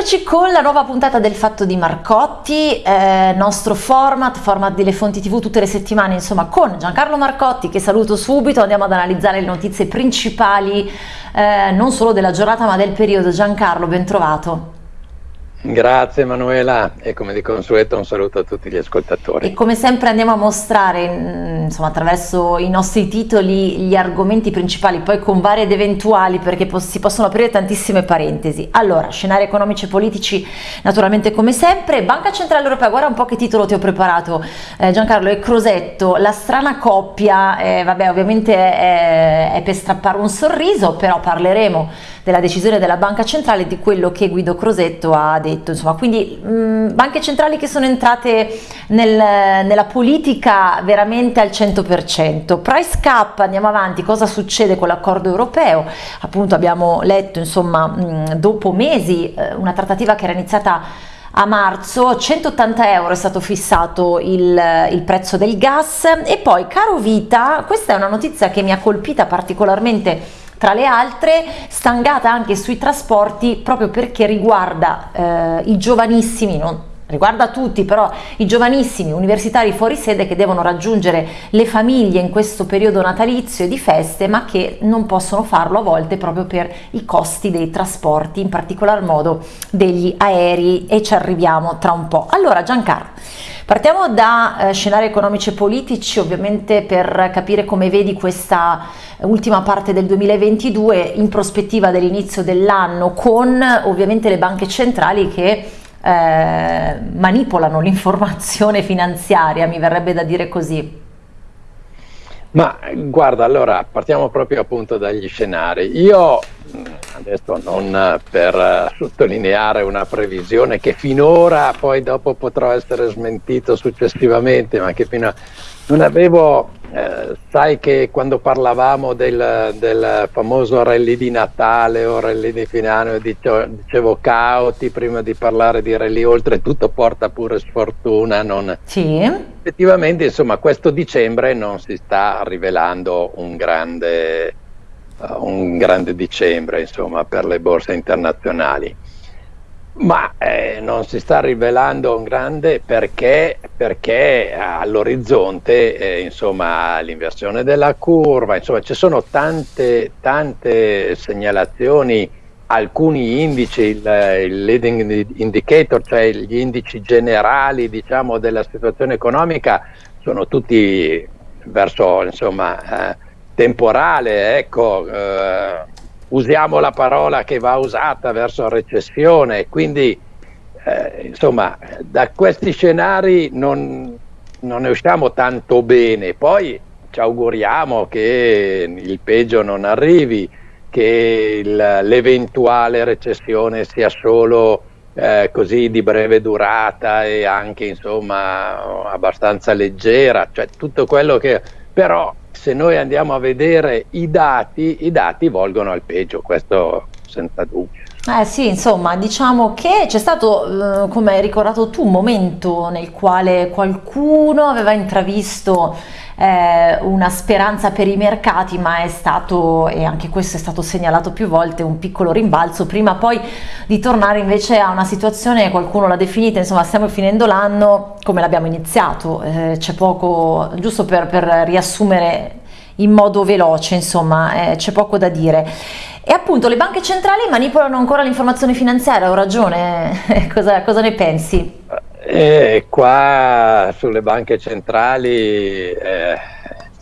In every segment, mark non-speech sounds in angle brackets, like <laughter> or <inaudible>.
Eccoci con la nuova puntata del Fatto di Marcotti, eh, nostro format, format delle fonti tv tutte le settimane, insomma con Giancarlo Marcotti che saluto subito, andiamo ad analizzare le notizie principali eh, non solo della giornata ma del periodo. Giancarlo, ben trovato. Grazie Emanuela e come di consueto un saluto a tutti gli ascoltatori. E come sempre andiamo a mostrare mm, insomma, attraverso i nostri titoli gli argomenti principali, poi con vari ed eventuali perché si possono aprire tantissime parentesi. Allora, scenari economici e politici naturalmente come sempre, Banca Centrale Europea, guarda un po' che titolo ti ho preparato eh, Giancarlo e Crosetto, la strana coppia, eh, vabbè ovviamente è, è per strappare un sorriso, però parleremo della decisione della Banca Centrale e di quello che Guido Crosetto ha detto. Insomma, quindi mh, banche centrali che sono entrate nel, nella politica veramente al 100%. Price cap, andiamo avanti, cosa succede con l'accordo europeo? Appunto abbiamo letto, insomma, mh, dopo mesi eh, una trattativa che era iniziata a marzo 180 euro è stato fissato il, il, prezzo del gas e poi caro vita questa è una notizia che mi ha colpita particolarmente tra le altre stangata anche sui trasporti proprio perché riguarda eh, i giovanissimi, non, riguarda tutti, però i giovanissimi universitari fuori sede che devono raggiungere le famiglie in questo periodo natalizio e di feste, ma che non possono farlo a volte proprio per i costi dei trasporti, in particolar modo degli aerei e ci arriviamo tra un po'. Allora Giancarlo, partiamo da eh, scenari economici e politici, ovviamente per capire come vedi questa ultima parte del 2022 in prospettiva dell'inizio dell'anno con ovviamente le banche centrali che eh, manipolano l'informazione finanziaria, mi verrebbe da dire così. Ma guarda, allora partiamo proprio appunto dagli scenari. Io adesso non per sottolineare una previsione che finora poi dopo potrò essere smentito successivamente, ma che fino a non avevo eh, sai che quando parlavamo del, del, famoso rally di Natale o rally di fine anno dicevo, dicevo cauti prima di parlare di rally oltretutto porta pure sfortuna non... sì. effettivamente insomma questo dicembre non si sta rivelando un grande, un grande dicembre insomma per le borse internazionali. Ma eh, non si sta rivelando un grande perché, perché all'orizzonte eh, l'inversione della curva, insomma ci sono tante, tante segnalazioni, alcuni indici, il, il, leading indicator, cioè gli indici generali diciamo, della situazione economica sono tutti verso insomma, eh, temporale, ecco, eh, usiamo la parola che va usata verso recessione, quindi eh, insomma da questi scenari non, non, ne usciamo tanto bene, poi ci auguriamo che il peggio non arrivi, che l'eventuale recessione sia solo eh, così di breve durata e anche insomma abbastanza leggera, cioè tutto quello che però se noi andiamo a vedere i dati, i dati volgono al peggio, questo senza dubbio. Eh sì, insomma, diciamo che c'è stato, eh, come hai ricordato tu, un momento nel quale qualcuno aveva intravisto eh, una speranza per i mercati, ma è stato, e anche questo è stato segnalato più volte, un piccolo rimbalzo, prima poi di tornare invece a una situazione, qualcuno l'ha definita, insomma stiamo finendo l'anno come l'abbiamo iniziato, eh, c'è poco, giusto per, per riassumere in modo veloce, insomma, eh, c'è poco da dire. E appunto le banche centrali manipolano ancora l'informazione finanziaria, ho ragione, <laughs> cosa, cosa, ne pensi? Eh, qua sulle banche centrali eh,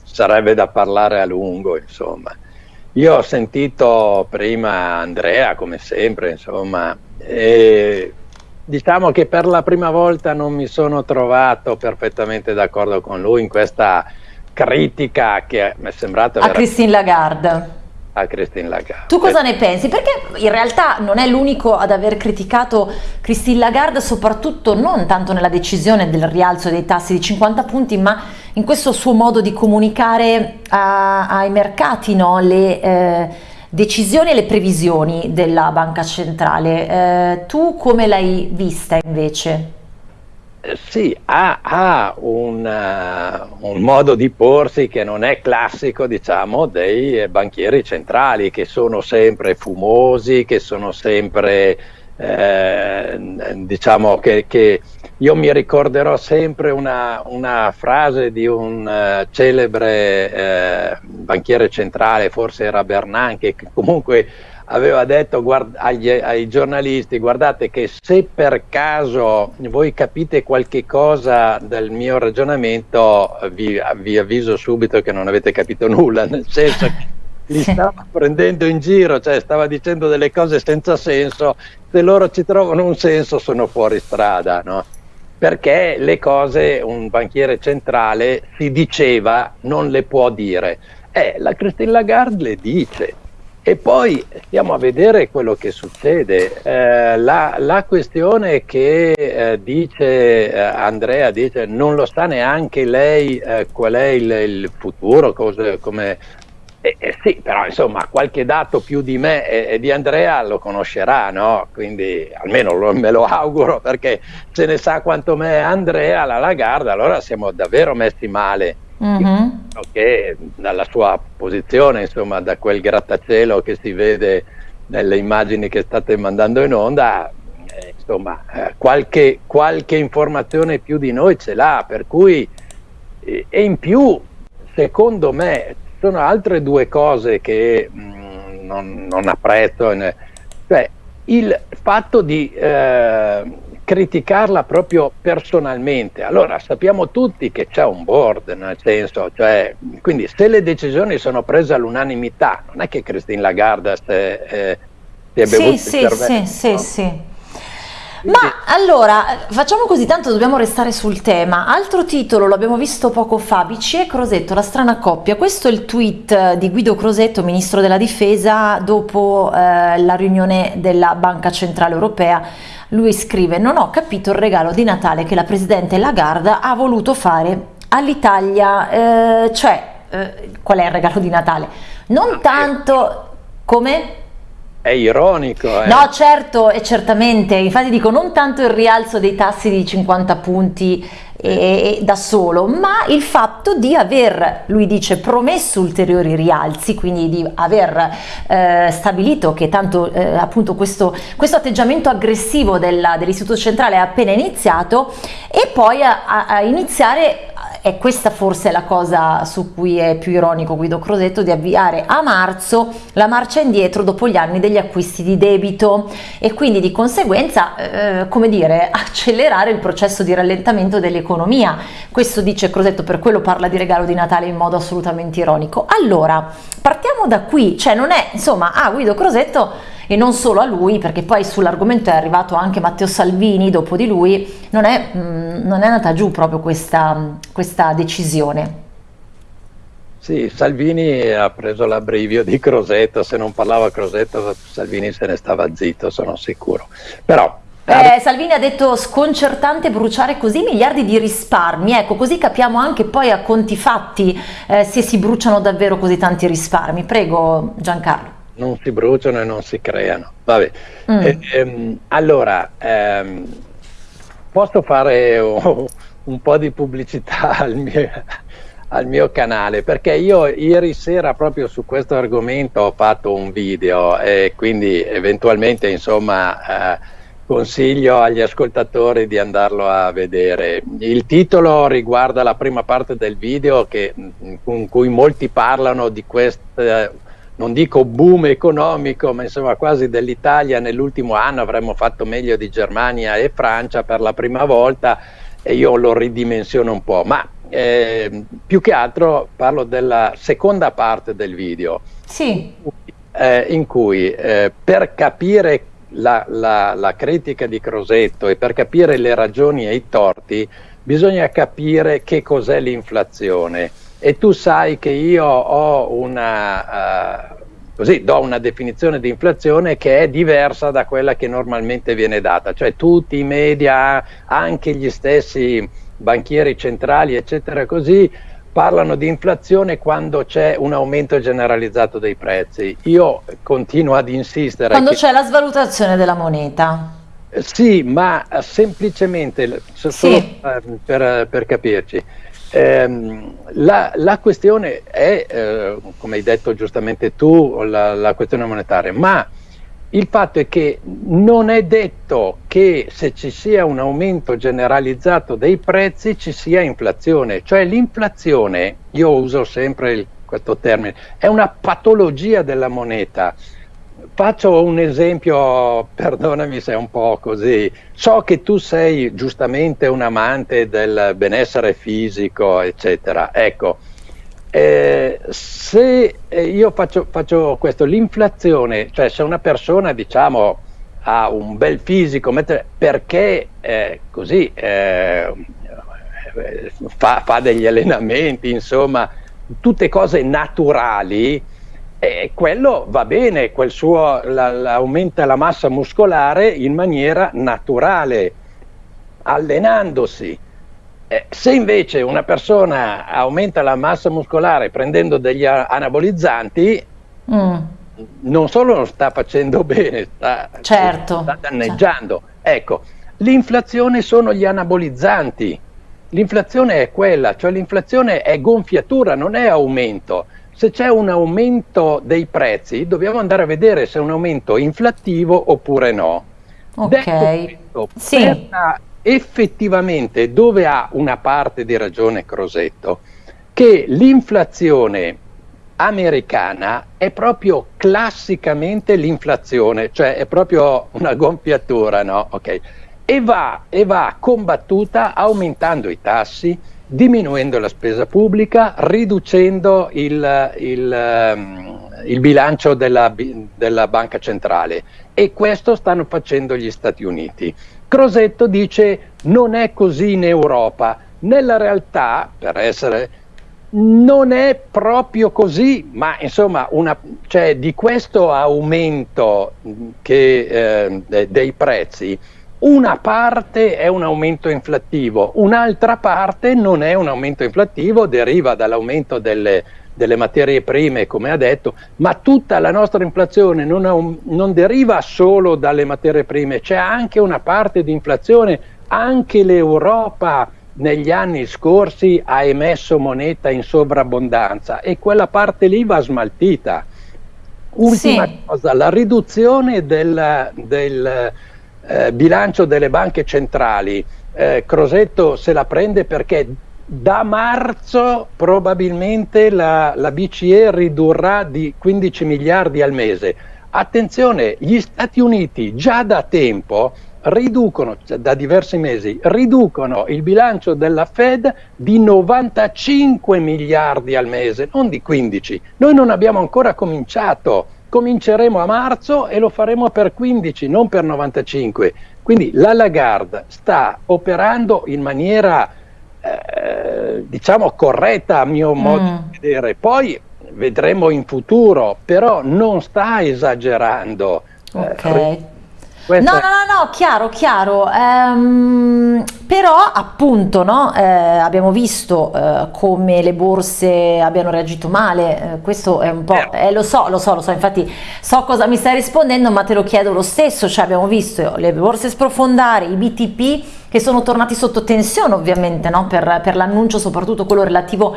sarebbe da parlare a lungo, insomma. Io ho sentito prima Andrea, come sempre, insomma, e diciamo che per la prima volta non mi sono trovato perfettamente d'accordo con lui in questa critica che mi è sembrata... A Christine Lagarde a Christine Lagarde. Tu cosa ne pensi? Perché in realtà non è l'unico ad aver criticato Christine Lagarde, soprattutto non tanto nella decisione del rialzo dei tassi di 50 punti, ma in questo suo modo di comunicare a, ai mercati no? le eh, decisioni e le previsioni della banca centrale. Eh, tu come l'hai vista invece? Sì, ha, ha un, uh, un, modo di porsi che non è classico, diciamo, dei banchieri centrali, che sono sempre fumosi, che sono sempre eh, diciamo che, che, io mi ricorderò sempre una, una frase di un uh, celebre eh, banchiere centrale, forse era Bernanke, che comunque aveva detto agli, ai giornalisti guardate che se per caso voi capite qualche cosa del mio ragionamento vi, vi avviso subito che non avete capito nulla, nel senso che li stava prendendo in giro, cioè stava dicendo delle cose senza senso, se loro ci trovano un senso sono fuori strada, no? perché le cose un banchiere centrale si diceva non le può dire. Eh, la Christine Lagarde le dice, e poi stiamo a vedere quello che succede. Eh, la, la, questione che eh, dice eh, Andrea, dice non lo sa neanche lei eh, qual è il, il futuro, cose, come... Eh, eh, sì, però insomma qualche dato più di me e, e di Andrea lo conoscerà, no? Quindi almeno lo, me lo auguro perché se ne sa quanto me Andrea, la Lagarda, allora siamo davvero messi male mm-hmm. che dalla sua posizione, insomma, da quel grattacielo che si vede nelle immagini che state mandando in onda, eh, insomma, eh, qualche, qualche, informazione più di noi ce l'ha, per cui, eh, e in più, secondo me, sono altre due cose che mh, mm, non, non, apprezzo, cioè il fatto di eh, criticarla proprio personalmente. Allora sappiamo tutti che c'è un board, nel senso, cioè, quindi se le decisioni sono prese all'unanimità, non è che Christine Lagarde si è bevuto sì, sì, sì, sì, sì. Ma allora, facciamo così, tanto dobbiamo restare sul tema. Altro titolo, l'abbiamo visto poco fa, BCE Crosetto, la strana coppia. Questo è il tweet di Guido Crosetto, Ministro della Difesa, dopo eh, la riunione della Banca Centrale Europea lui scrive non ho capito il regalo di Natale che la Presidente Lagarde ha voluto fare all'Italia, eh, cioè eh, qual è il regalo di Natale? Non ah, tanto come... È ironico. Eh. No, certo, e certamente, infatti dico non tanto il rialzo dei tassi di 50 punti e, da solo, ma il fatto di aver, lui dice, promesso ulteriori rialzi, quindi di aver eh, stabilito che tanto eh, appunto questo, questo, atteggiamento aggressivo dell'Istituto Centrale è appena iniziato e poi a, a iniziare e questa forse è la cosa su cui è più ironico Guido Crosetto di avviare a marzo la marcia indietro dopo gli anni degli acquisti di debito e quindi di conseguenza eh, come dire <laughs> accelerare il processo di rallentamento dell'economia. Questo dice Crosetto per quello parla di regalo di Natale in modo assolutamente ironico. Allora partiamo da qui cioè non è insomma ah Guido Crosetto e non solo a lui perché poi sull'argomento è arrivato anche Matteo Salvini dopo di lui, non è, mm, non è andata giù proprio questa, questa decisione. Sì, Salvini ha preso l'abbrivio di Crosetto, se non parlava Crosetto Salvini se ne stava zitto, sono sicuro. Però eh, Salvini ha detto sconcertante bruciare così miliardi di risparmi, ecco così capiamo anche poi a conti fatti eh, se si bruciano davvero così tanti risparmi. Prego Giancarlo non si bruciano e non si creano. Vabbè. Mm. Eh, ehm, allora, ehm, posso fare un, un, po' di pubblicità <laughs> al mio, al mio, canale perché io ieri sera proprio su questo argomento ho fatto un video e quindi eventualmente insomma eh, consiglio agli ascoltatori di andarlo a vedere. Il titolo riguarda la prima parte del video che, con cui molti parlano di questa non dico boom economico, ma insomma quasi dell'Italia. Nell'ultimo anno avremmo fatto meglio di Germania e Francia per la prima volta e io lo ridimensiono un po', ma eh, più che altro parlo della seconda parte del video, sì. eh, in cui eh, per capire la, la, la critica di Crosetto e per capire le ragioni e i torti bisogna capire che cos'è l'inflazione e tu sai che io ho una, uh, così do una definizione di inflazione che è diversa da quella che normalmente viene data, cioè tutti i media, anche gli stessi banchieri centrali, eccetera, così parlano di inflazione quando c'è un aumento generalizzato dei prezzi. Io continuo ad insistere. Quando c'è la svalutazione della moneta. Sì, ma semplicemente, solo sì. per, per capirci, Ehm, la, la, questione è, eh, come hai detto giustamente tu, la, la questione monetaria, ma il fatto è che non è detto che se ci sia un aumento generalizzato dei prezzi ci sia inflazione, cioè l'inflazione, io uso sempre il, questo termine, è una patologia della moneta. Faccio un esempio, perdonami se è un po' così, so che tu sei giustamente un amante del benessere fisico, eccetera. Ecco, eh, se eh, io faccio, faccio, questo, l'inflazione, cioè se una persona diciamo ha un bel fisico, perché eh, così eh, fa, fa, degli allenamenti, insomma, tutte cose naturali, eh, quello va bene, quel suo, la, la, aumenta la massa muscolare in maniera naturale, allenandosi. Eh, se invece una persona aumenta la massa muscolare prendendo degli anabolizzanti, mm. non solo non sta facendo bene, sta, certo. sta danneggiando. Certo. Ecco, l'inflazione sono gli anabolizzanti. L'inflazione è quella, cioè l'inflazione è gonfiatura, non è aumento. Se c'è un aumento dei prezzi, dobbiamo andare a vedere se è un aumento inflattivo oppure no. Ok. Detto questo, sì. effettivamente dove ha una parte di ragione Crosetto, che l'inflazione americana è proprio classicamente l'inflazione, cioè è proprio una gonfiatura, no? Okay. E, va, e va combattuta aumentando i tassi, diminuendo la spesa pubblica, riducendo il, il, um, il bilancio della, della banca centrale e questo stanno facendo gli Stati Uniti. Crosetto dice non è così in Europa. Nella realtà, per essere, non è proprio così, ma insomma una, cioè, di questo aumento che, eh, dei prezzi, una parte è un aumento inflattivo, un'altra parte non è un aumento inflattivo, deriva dall'aumento delle, delle materie prime, come ha detto, ma tutta la nostra inflazione non, un, non deriva solo dalle materie prime, c'è anche una parte di inflazione, anche l'Europa negli anni scorsi ha emesso moneta in sovrabbondanza e quella parte lì va smaltita. Ultima sì. cosa, la riduzione del, del eh, bilancio delle banche centrali. Eh, Crosetto se la prende perché da marzo probabilmente la, la, BCE ridurrà di 15 miliardi al mese. Attenzione, gli Stati Uniti già da tempo riducono, cioè da diversi mesi, riducono il bilancio della Fed di 95 miliardi al mese, non di 15. Noi non abbiamo ancora cominciato, cominceremo a marzo e lo faremo per 15, non per 95. Quindi la Lagarde sta operando in maniera eh, diciamo corretta a mio modo mm. di vedere. Poi vedremo in futuro, però non sta esagerando. Eh, ok. Eh, No, no, no, no, chiaro, chiaro. Ehm, però appunto no, eh, abbiamo visto eh, come le borse abbiano reagito male, eh, questo è un po', eh, lo so, lo so, lo so, infatti so cosa mi stai rispondendo, ma te lo chiedo lo stesso, cioè abbiamo visto le borse sprofondare, i BTP che sono tornati sotto tensione ovviamente no, per, per l'annuncio, soprattutto quello relativo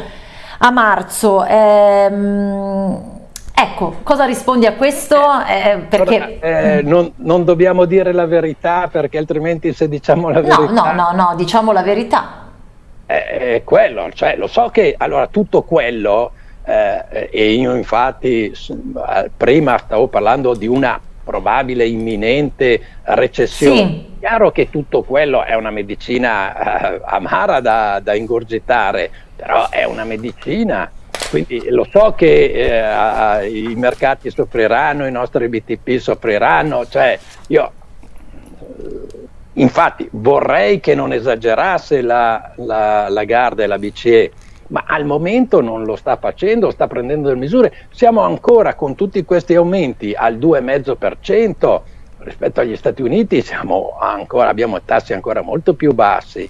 a marzo. Ehm, Ecco, cosa rispondi a questo? Eh, perché... eh, non, non, dobbiamo dire la verità perché altrimenti se diciamo la verità... No, no, no, no diciamo la verità. È quello, cioè lo so che allora tutto quello, eh, e io infatti prima stavo parlando di una probabile imminente recessione. Sì. Chiaro che tutto quello è una medicina eh, amara da, da ingurgitare, però è una medicina quindi lo so che eh, i mercati soffriranno, i nostri BTP soffriranno, cioè io infatti vorrei che non esagerasse la, la, la Garda e la BCE, ma al momento non lo sta facendo, sta prendendo delle misure. Siamo ancora con tutti questi aumenti al 2,5% rispetto agli Stati Uniti, ancora, abbiamo tassi ancora molto più bassi.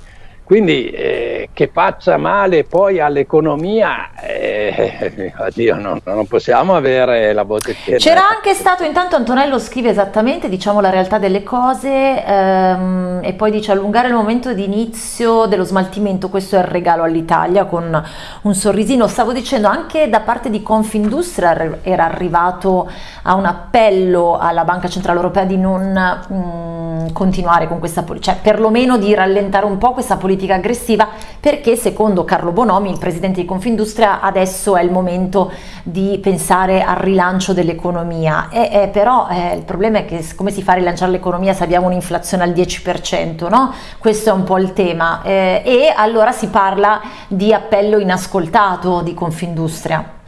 Quindi eh, che faccia male poi all'economia, eh, <laughs> addio, no, non possiamo avere la botte piena. C'era anche stato, intanto Antonello scrive esattamente diciamo, la realtà delle cose ehm, e poi dice allungare il momento di inizio dello smaltimento, questo è il regalo all'Italia con un sorrisino. Stavo dicendo anche da parte di Confindustria era arrivato a un appello alla Banca Centrale Europea di non mh, mm, continuare con questa politica, cioè perlomeno di rallentare un po' questa politica politica aggressiva perché secondo Carlo Bonomi, il presidente di Confindustria, adesso è il momento di pensare al rilancio dell'economia. E, però eh, il problema è che come si fa a rilanciare l'economia se abbiamo un'inflazione al 10%, no? Questo è un po' il tema. Eh, e allora si parla di appello inascoltato di Confindustria.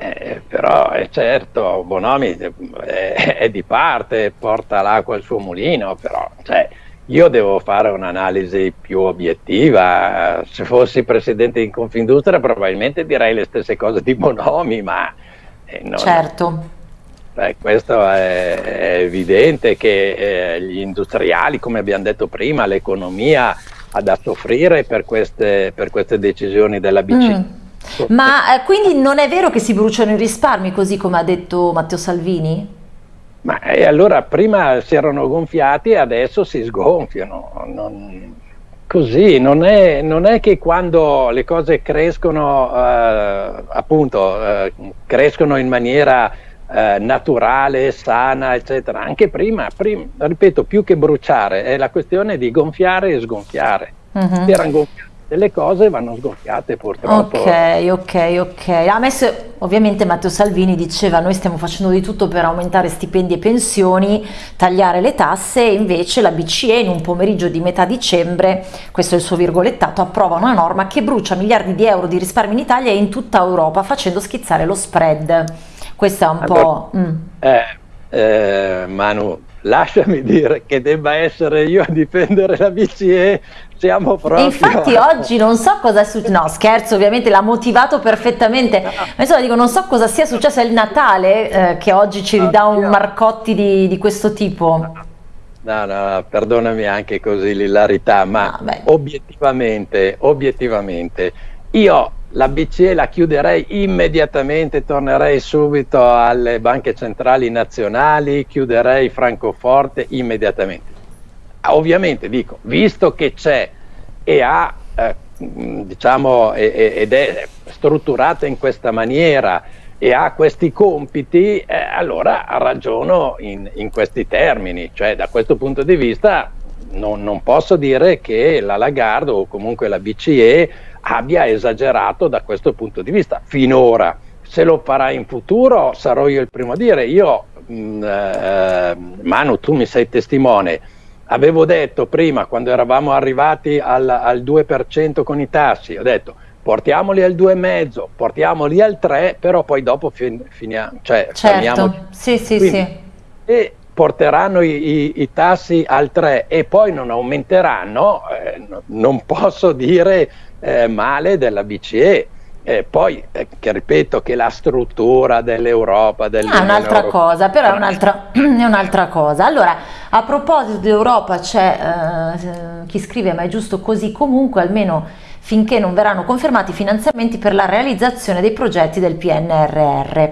Eh, però è certo, Bonomi è, è, di parte, porta l'acqua al suo mulino, però cioè, io devo fare un'analisi più obiettiva. Se fossi presidente di Confindustria probabilmente direi le stesse cose di Bonomi, ma... Eh, non, certo. Beh, questo è, è, evidente che eh, gli industriali, come abbiamo detto prima, l'economia ha da soffrire per queste, per queste decisioni della BCE. Mm. Ma eh, quindi non è vero che si bruciano i risparmi, così come ha detto Matteo Salvini? Ma e allora prima si erano gonfiati e adesso si sgonfiano. Non, così, non è, non è, che quando le cose crescono, eh, appunto, eh, crescono in maniera eh, naturale, sana, eccetera. Anche prima, prima, ripeto, più che bruciare, è la questione di gonfiare e sgonfiare. Uh-huh. Si erano gonfiati delle cose vanno sgonfiate purtroppo. Ok, ok, ok. Ha messo, ovviamente Matteo Salvini diceva noi stiamo facendo di tutto per aumentare stipendi e pensioni, tagliare le tasse e invece la BCE in un pomeriggio di metà dicembre, questo è il suo virgolettato, approva una norma che brucia miliardi di euro di risparmi in Italia e in tutta Europa facendo schizzare lo spread. Questo è un allora, po'... Mm. Eh, eh, Manu, lasciami dire che debba essere io a difendere la BCE siamo proprio... Infatti <laughs> oggi non so cosa è successo, no scherzo ovviamente l'ha motivato perfettamente, ma insomma dico non so cosa sia successo, è il Natale eh, che oggi ci ridà un Marcotti di, di questo tipo. No, no, perdonami anche così l'ilarità, ma no, obiettivamente, obiettivamente, io la BCE la chiuderei immediatamente, tornerei subito alle banche centrali nazionali, chiuderei Francoforte immediatamente. Ovviamente dico, visto che c'è e ha, eh, diciamo, ed è strutturata in questa maniera e ha questi compiti, eh, allora ragiono in, in, questi termini, cioè da questo punto di vista non, non posso dire che la Lagarde o comunque la BCE abbia esagerato da questo punto di vista finora. Se lo farà in futuro sarò io il primo a dire. Io, mh, mm, eh, Manu, tu mi sei testimone. Avevo detto prima, quando eravamo arrivati al, al 2% con i tassi, ho detto portiamoli al 2,5, portiamoli al 3, però poi dopo fin, finiamo, cioè certo. Sì, sì, Quindi, sì. E porteranno i, i, i, tassi al 3 e poi non aumenteranno, eh, non posso dire eh, male della BCE. Eh, poi, eh, che ripeto, che la struttura dell'Europa... Del ah, è un'altra cosa, però è un'altra, <clears throat> è un'altra, cosa. Allora, a proposito d'Europa c'è eh, chi scrive, ma è giusto così comunque, almeno finché non verranno confermati i finanziamenti per la realizzazione dei progetti del PNRR.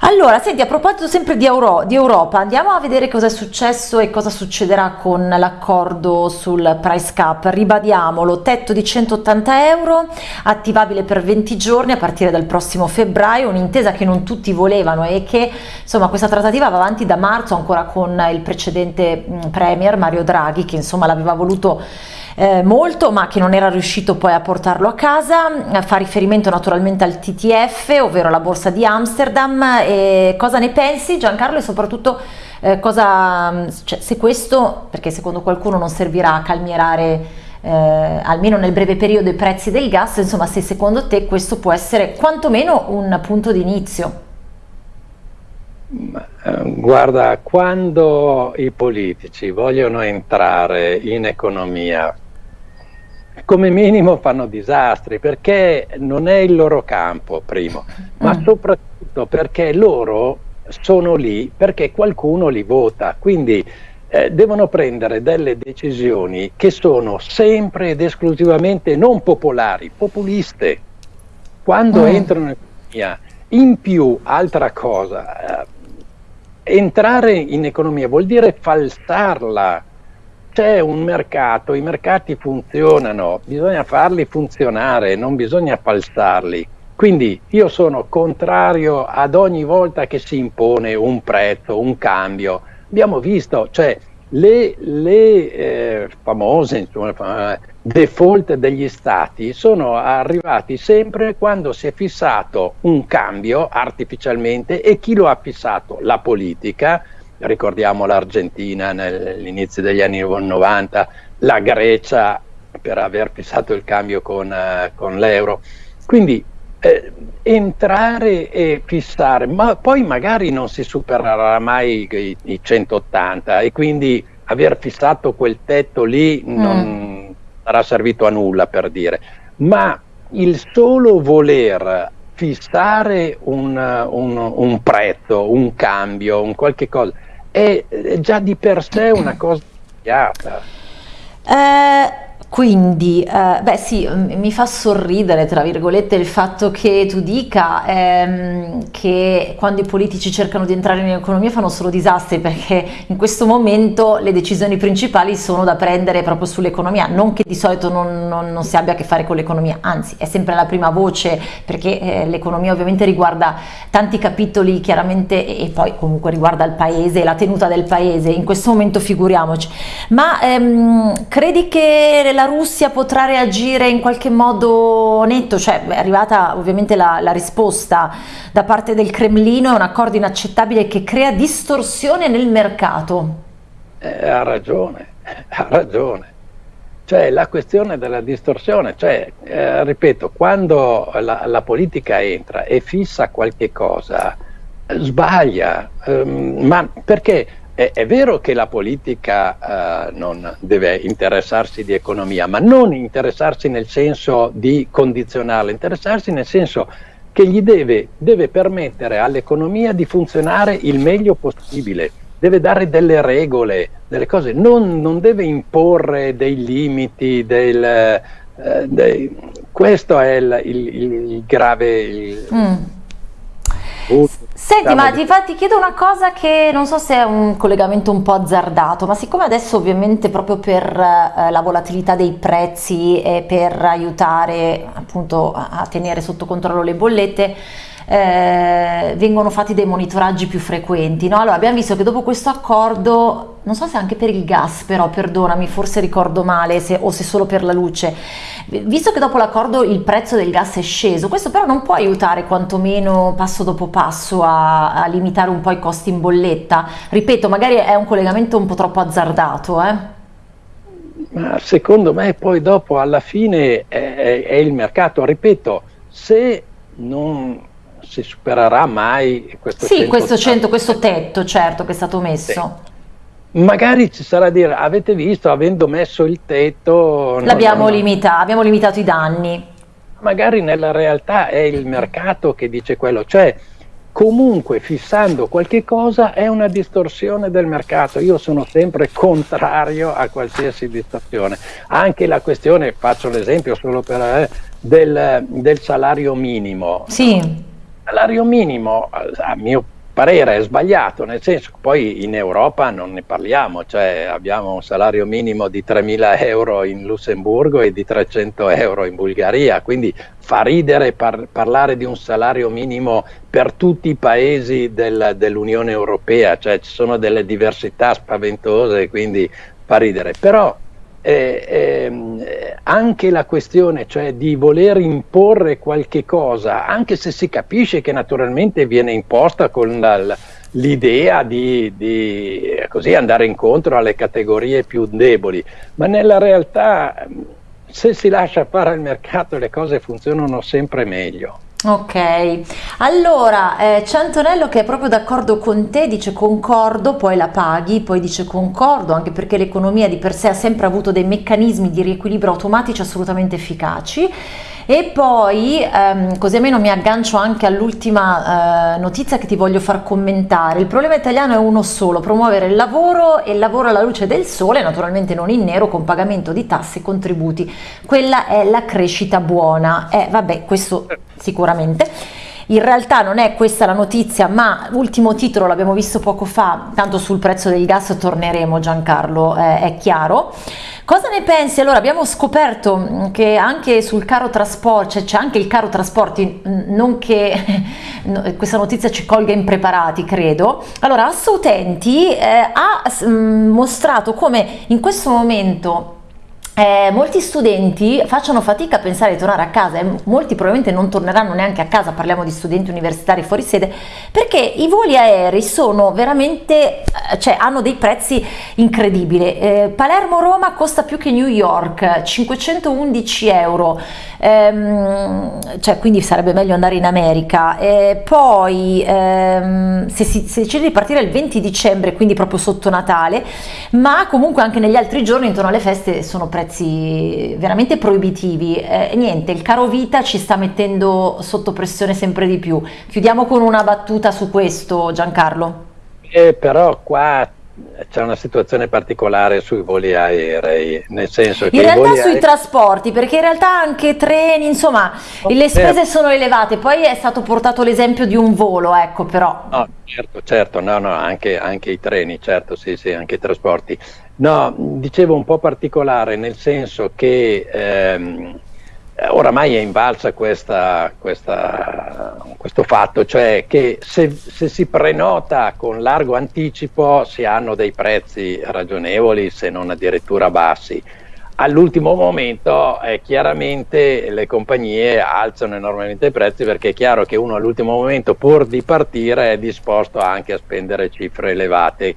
Allora, senti, a proposito sempre di, Euro, di, Europa, andiamo a vedere cosa è successo e cosa succederà con l'accordo sul price cap. Ribadiamolo, tetto di 180 euro, attivabile per 20 giorni a partire dal prossimo febbraio, un'intesa che non tutti volevano e che, insomma, questa trattativa va avanti da marzo ancora con il precedente Premier Mario Draghi, che insomma l'aveva voluto eh, molto ma che non era riuscito poi a portarlo a casa, fa riferimento naturalmente al TTF, ovvero la borsa di Amsterdam, e cosa ne pensi Giancarlo? E soprattutto eh, cosa, cioè, se questo, perché secondo qualcuno non servirà a calmierare eh, almeno nel breve periodo i prezzi del gas, insomma se secondo te questo può essere quantomeno un punto di inizio. Eh, guarda, quando i politici vogliono entrare in economia come minimo fanno disastri perché non è il loro campo, primo, ma mm. soprattutto perché loro sono lì perché qualcuno li vota. Quindi eh, devono prendere delle decisioni che sono sempre ed esclusivamente non popolari, populiste. Quando mm. entrano in economia, in più, altra cosa, eh, entrare in economia vuol dire falsarla. C'è un mercato, i mercati funzionano, bisogna farli funzionare, non bisogna falsarli. Quindi io sono contrario ad ogni volta che si impone un prezzo, un cambio, abbiamo visto, cioè le, le eh, famose insomma, default degli stati sono arrivati sempre quando si è fissato un cambio artificialmente e chi lo ha fissato? La politica, ricordiamo l'Argentina all'inizio degli anni 90, la Grecia per aver fissato il cambio con, uh, con l'euro. Quindi eh, entrare e fissare, ma poi magari non si supererà mai i, i 180 e quindi aver fissato quel tetto lì non mm. sarà servito a nulla per dire, ma il solo voler fissare un, un, un prezzo, un cambio, un qualche cosa, è, già di per sé una cosa sbagliata. Eh quindi, eh, beh sì, mi fa sorridere, tra virgolette, il fatto che tu dica ehm, che quando i politici cercano di entrare in economia fanno solo disastri, perché in questo momento le decisioni principali sono da prendere proprio sull'economia, non che di solito non, non, non, si abbia a che fare con l'economia, anzi è sempre la prima voce, perché eh, l'economia ovviamente riguarda tanti capitoli chiaramente e poi comunque riguarda il paese, la tenuta del paese, in questo momento figuriamoci. Ma ehm, credi che la Russia potrà reagire in qualche modo netto? Cioè è arrivata ovviamente la, la risposta da parte del Cremlino, è un accordo inaccettabile che crea distorsione nel mercato. Eh, ha ragione, <laughs> ha ragione. Cioè la questione della distorsione, cioè, eh, ripeto, quando la, la, politica entra e fissa qualche cosa, sbaglia, ehm, ma perché è, è, vero che la politica eh, non deve interessarsi di economia, ma non interessarsi nel senso di condizionarla, interessarsi nel senso che gli deve, deve permettere all'economia di funzionare il meglio possibile, deve dare delle regole, delle cose, non, non deve imporre dei limiti, del, eh, dei, questo è il, il, il grave... Il, mm Senti, ma ti, fa, ti, chiedo una cosa che non so se è un collegamento un po' azzardato, ma siccome adesso ovviamente proprio per eh, la volatilità dei prezzi e per aiutare appunto a tenere sotto controllo le bollette, eh, vengono fatti dei monitoraggi più frequenti. No? Allora abbiamo visto che dopo questo accordo, non so se anche per il gas però, perdonami, forse ricordo male se, o se solo per la luce, visto che dopo l'accordo il prezzo del gas è sceso, questo però non può aiutare quantomeno passo dopo passo a, a limitare un po' i costi in bolletta. Ripeto, magari è un collegamento un po' troppo azzardato. Eh? Ma secondo me poi dopo alla fine è, è il mercato, ripeto, se non si supererà mai questo sì, 100 questo, 100, questo tetto certo che è stato messo. Sì. Magari ci sarà a dire, avete visto, avendo messo il tetto... L'abbiamo no, limitato, abbiamo limitato i danni. Magari nella realtà è il mercato che dice quello, cioè comunque fissando qualche cosa è una distorsione del mercato. Io sono sempre contrario a qualsiasi distorsione. Anche la questione, faccio l'esempio solo per eh, del, del salario minimo. Sì salario minimo, a mio parere, è sbagliato, nel senso che poi in Europa non ne parliamo, cioè abbiamo un salario minimo di 3.000 euro in Lussemburgo e di 300 euro in Bulgaria, quindi fa ridere par parlare di un salario minimo per tutti i paesi del, dell'Unione Europea, cioè ci sono delle diversità spaventose, quindi fa ridere. Però eh, eh, anche la questione cioè di voler imporre qualche cosa, anche se si capisce che naturalmente viene imposta con l'idea di, di andare incontro alle categorie più deboli, ma nella realtà se si lascia fare al mercato le cose funzionano sempre meglio. Ok, allora eh, c'è Antonello che è proprio d'accordo con te, dice concordo, poi la paghi, poi dice concordo, anche perché l'economia di per sé ha sempre avuto dei meccanismi di riequilibrio automatici assolutamente efficaci E poi, ehm, così almeno mi aggancio anche all'ultima eh, notizia che ti voglio far commentare, il problema italiano è uno solo, promuovere il lavoro e il lavoro alla luce del sole, naturalmente non in nero, con pagamento di tasse e contributi. Quella è la crescita buona. Eh, vabbè, questo sicuramente. In realtà non è questa la notizia, ma ultimo titolo l'abbiamo visto poco fa, tanto sul prezzo del gas torneremo Giancarlo, eh, è chiaro. Cosa ne pensi? Allora abbiamo scoperto mm, che anche sul caro trasporti, cioè c'è anche il caro trasporti, mm, non che <laughs> questa notizia ci colga impreparati credo, allora Assautenti eh, ha mm, mostrato come in questo momento eh, molti studenti facciano fatica a pensare di tornare a casa e molti probabilmente non torneranno neanche a casa, parliamo di studenti universitari fuori sede, perché i voli aerei sono veramente, eh, cioè hanno dei prezzi incredibili. Eh, Palermo-Roma costa più che New York, 511 euro, ehm, cioè quindi sarebbe meglio andare in America. Eh, poi ehm, se si se decide di partire il 20 dicembre, quindi proprio sotto Natale, ma comunque anche negli altri giorni intorno alle feste sono prezzi prezzi veramente proibitivi. Eh, niente, il caro vita ci sta mettendo sotto pressione sempre di più. Chiudiamo con una battuta su questo, Giancarlo. Eh, però qua c'è una situazione particolare sui voli aerei, nel senso che in realtà sui aerei... trasporti, perché in realtà anche treni, insomma, oh, le spese certo. sono elevate, poi è stato portato l'esempio di un volo, ecco però. No, certo, certo, no, no, anche, anche i treni, certo, sì, sì, anche i trasporti. No, dicevo un po' particolare nel senso che ehm, oramai è invalsa questa, questa, questo fatto, cioè che se, se, si prenota con largo anticipo si hanno dei prezzi ragionevoli, se non addirittura bassi. All'ultimo momento eh, chiaramente le compagnie alzano enormemente i prezzi perché è chiaro che uno all'ultimo momento pur di partire è disposto anche a spendere cifre elevate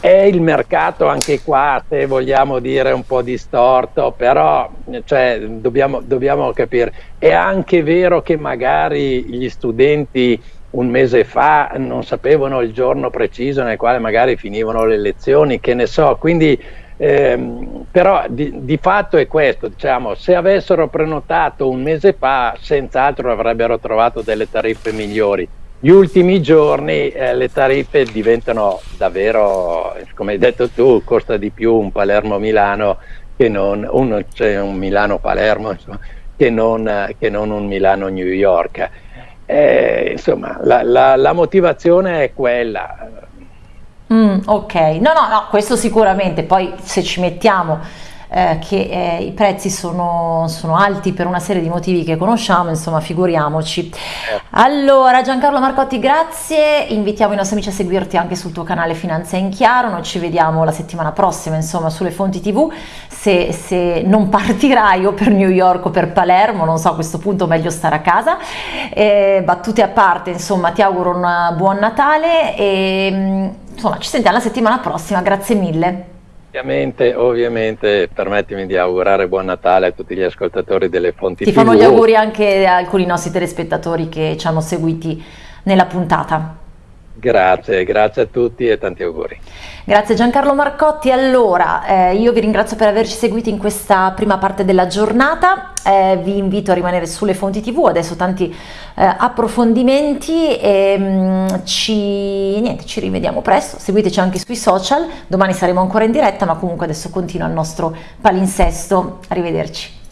è il mercato anche qua, se vogliamo dire un po' distorto, però cioè, dobbiamo, dobbiamo capire. È anche vero che magari gli studenti un mese fa non sapevano il giorno preciso nel quale magari finivano le lezioni, che ne so, quindi ehm, però di, di, fatto è questo, diciamo, se avessero prenotato un mese fa senz'altro avrebbero trovato delle tariffe migliori gli ultimi giorni eh, le tariffe diventano davvero, come hai detto tu, costa di più un Palermo-Milano che non un, cioè un Milano-Palermo che, che, non un Milano-New York. Eh, insomma, la, la, la, motivazione è quella. Mm, ok, no, no, no, questo sicuramente, poi se ci mettiamo eh, che eh, i prezzi sono, sono, alti per una serie di motivi che conosciamo, insomma figuriamoci. Certo. Allora Giancarlo Marcotti grazie, invitiamo i nostri amici a seguirti anche sul tuo canale Finanza in Chiaro, noi ci vediamo la settimana prossima insomma sulle fonti tv, se, se non partirai o per New York o per Palermo, non so a questo punto meglio stare a casa, eh, battute a parte insomma ti auguro un buon Natale e mm, insomma ci sentiamo la settimana prossima, grazie mille. Ovviamente, ovviamente, permettimi di augurare buon Natale a tutti gli ascoltatori delle fonti Ti TV. fanno gli auguri anche a alcuni nostri telespettatori che ci hanno seguiti nella puntata. Grazie, grazie a tutti e tanti auguri. Grazie Giancarlo Marcotti. Allora, eh, io vi ringrazio per averci seguiti in questa prima parte della giornata, eh, vi invito a rimanere sulle fonti tv, adesso tanti eh, approfondimenti e mh, mm, ci, niente, ci rivediamo presto, seguiteci anche sui social, domani saremo ancora in diretta ma comunque adesso continua il nostro palinsesto, arrivederci.